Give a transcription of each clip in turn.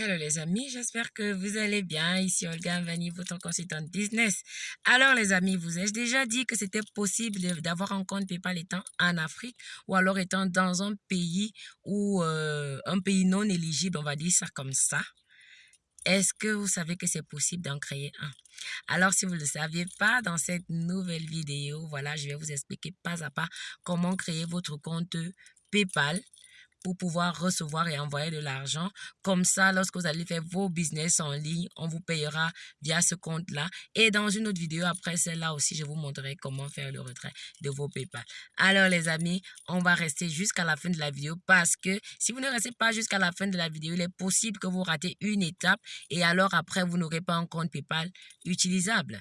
Hello les amis, j'espère que vous allez bien. Ici Olga Vani, votre consultante business. Alors les amis, vous ai-je déjà dit que c'était possible d'avoir un compte PayPal étant en Afrique ou alors étant dans un pays ou euh, un pays non éligible, on va dire ça comme ça? Est-ce que vous savez que c'est possible d'en créer un? Alors, si vous ne le saviez pas, dans cette nouvelle vidéo, voilà, je vais vous expliquer pas à pas comment créer votre compte PayPal pour pouvoir recevoir et envoyer de l'argent. Comme ça, lorsque vous allez faire vos business en ligne, on vous payera via ce compte-là. Et dans une autre vidéo, après celle-là aussi, je vous montrerai comment faire le retrait de vos PayPal. Alors les amis, on va rester jusqu'à la fin de la vidéo parce que si vous ne restez pas jusqu'à la fin de la vidéo, il est possible que vous ratez une étape et alors après, vous n'aurez pas un compte PayPal utilisable.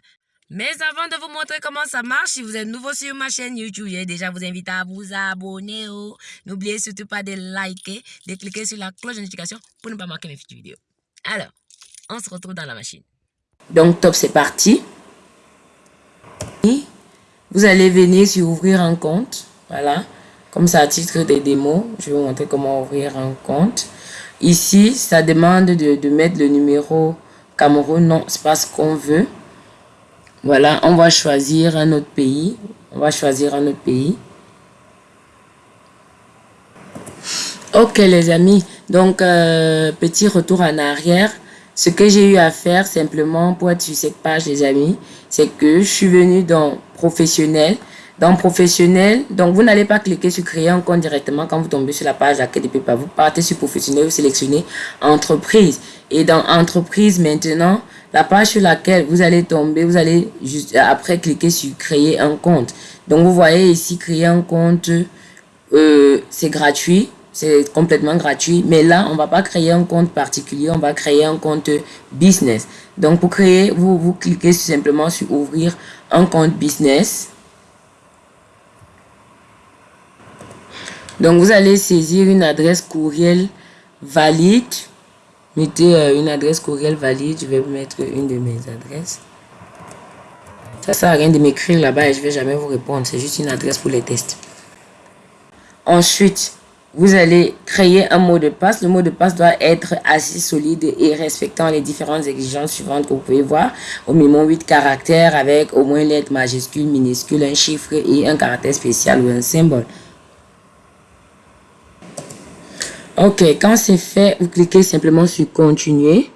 Mais avant de vous montrer comment ça marche, si vous êtes nouveau sur ma chaîne YouTube, je vais déjà vous inviter à vous abonner. Oh. N'oubliez surtout pas de liker, de cliquer sur la cloche de notification pour ne pas manquer mes futures vidéos. Alors, on se retrouve dans la machine. Donc, top, c'est parti. Vous allez venir sur ouvrir un compte. Voilà. Comme ça, à titre de démo, je vais vous montrer comment ouvrir un compte. Ici, ça demande de, de mettre le numéro Cameroun. Non, c'est pas ce qu'on veut. Voilà, on va choisir un autre pays. On va choisir un autre pays. Ok les amis, donc euh, petit retour en arrière. Ce que j'ai eu à faire simplement pour être sur cette page les amis, c'est que je suis venu dans professionnel. Dans professionnel, donc vous n'allez pas cliquer sur créer un compte directement quand vous tombez sur la page de pas. Vous partez sur professionnel, vous sélectionnez entreprise. Et dans entreprise maintenant, la page sur laquelle vous allez tomber, vous allez juste après cliquer sur créer un compte. Donc vous voyez ici créer un compte, euh, c'est gratuit, c'est complètement gratuit. Mais là, on va pas créer un compte particulier, on va créer un compte business. Donc pour créer, vous, vous cliquez simplement sur ouvrir un compte business. Donc vous allez saisir une adresse courriel valide Mettez euh, une adresse courriel valide. Je vais mettre une de mes adresses. Ça sert à rien de m'écrire là-bas et je vais jamais vous répondre. C'est juste une adresse pour les tests. Ensuite, vous allez créer un mot de passe. Le mot de passe doit être assez solide et respectant les différentes exigences suivantes que vous pouvez voir. Au minimum 8 caractères avec au moins une lettre majuscule, minuscule, un chiffre et un caractère spécial ou un symbole. Ok, quand c'est fait, vous cliquez simplement sur continuer.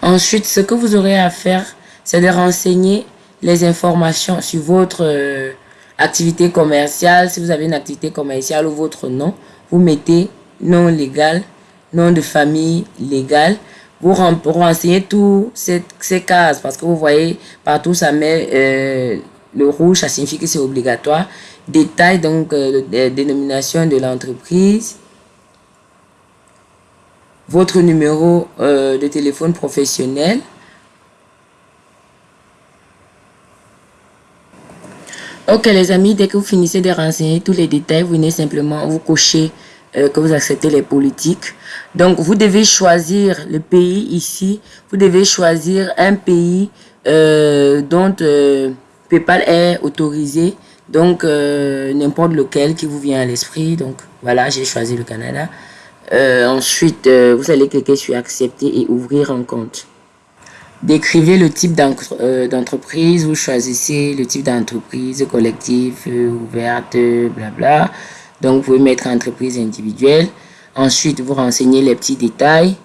Ensuite, ce que vous aurez à faire, c'est de renseigner les informations sur votre euh, activité commerciale. Si vous avez une activité commerciale ou votre nom, vous mettez nom légal, nom de famille légal. Vous renseignez tous ces, cases parce que vous voyez partout ça met euh, le rouge, ça signifie que c'est obligatoire. Détail donc euh, dénomination de l'entreprise votre numéro euh, de téléphone professionnel. Ok les amis, dès que vous finissez de renseigner tous les détails, vous venez simplement vous cocher euh, que vous acceptez les politiques. Donc vous devez choisir le pays ici. Vous devez choisir un pays euh, dont PayPal est autorisé. Donc n'importe lequel qui vous vient à l'esprit. Donc voilà, j'ai choisi le Canada. Euh, ensuite, euh, vous allez cliquer sur accepter et ouvrir un compte. Décrivez le type euh, d'entreprise. vous choisissez le type d'entreprise, collectif, ouverte, blabla. Donc, vous pouvez mettre entreprise individuelle. Ensuite, vous renseignez les petits détails.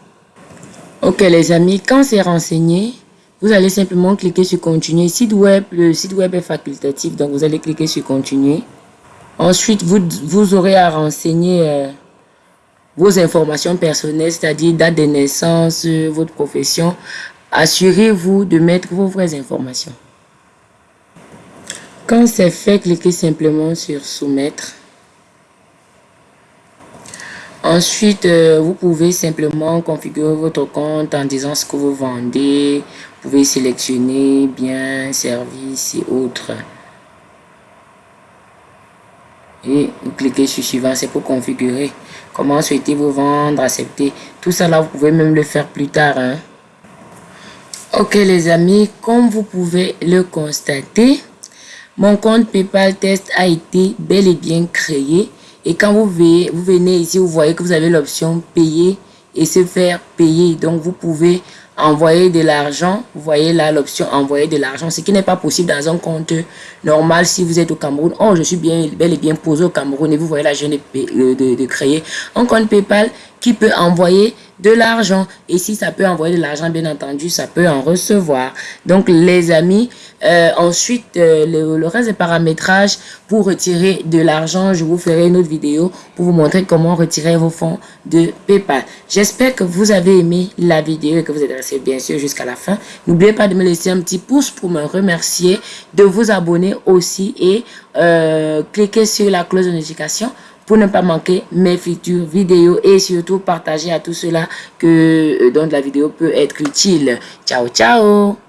Ok, les amis, quand c'est renseigné, vous allez simplement cliquer sur continuer. Site web, le site web est facultatif, donc vous allez cliquer sur continuer. Ensuite, vous, vous aurez à renseigner vos informations personnelles, c'est-à-dire date de naissance, votre profession. Assurez-vous de mettre vos vraies informations. Quand c'est fait, cliquez simplement sur soumettre. Ensuite, euh, vous pouvez simplement configurer votre compte en disant ce que vous vendez. Vous pouvez sélectionner bien, services et autres. Et cliquez sur suivant, c'est pour configurer. Comment souhaitez-vous vendre, accepter? Tout ça là, vous pouvez même le faire plus tard. Hein. Ok les amis, comme vous pouvez le constater, mon compte PayPal Test a été bel et bien créé. Et quand vous, venez, vous venez ici, vous voyez que vous avez l'option payer et se faire payer. Donc, vous pouvez envoyer de l'argent. Vous voyez là l'option envoyer de l'argent, ce qui n'est pas possible dans un compte normal si vous êtes au Cameroun. Oh, je suis bien, bel et bien posé au Cameroun et vous voyez là, je viens de, de, de créer un compte PayPal qui peut envoyer de l'argent. Et si ça peut envoyer de l'argent, bien entendu, ça peut en recevoir. Donc, les amis, euh, ensuite, euh, le, reste des paramétrages pour retirer de l'argent, je vous ferai une autre vidéo pour vous montrer comment retirer vos fonds de PayPal. J'espère que vous avez aimé la vidéo et que vous êtes resté bien sûr jusqu'à la fin. N'oubliez pas de me laisser un petit pouce pour me remercier, de vous abonner aussi et euh, cliquer sur la cloche de notification pour ne pas manquer mes futures vidéos et surtout partager à tous ceux-là que euh, dont la vidéo peut être utile. Ciao, ciao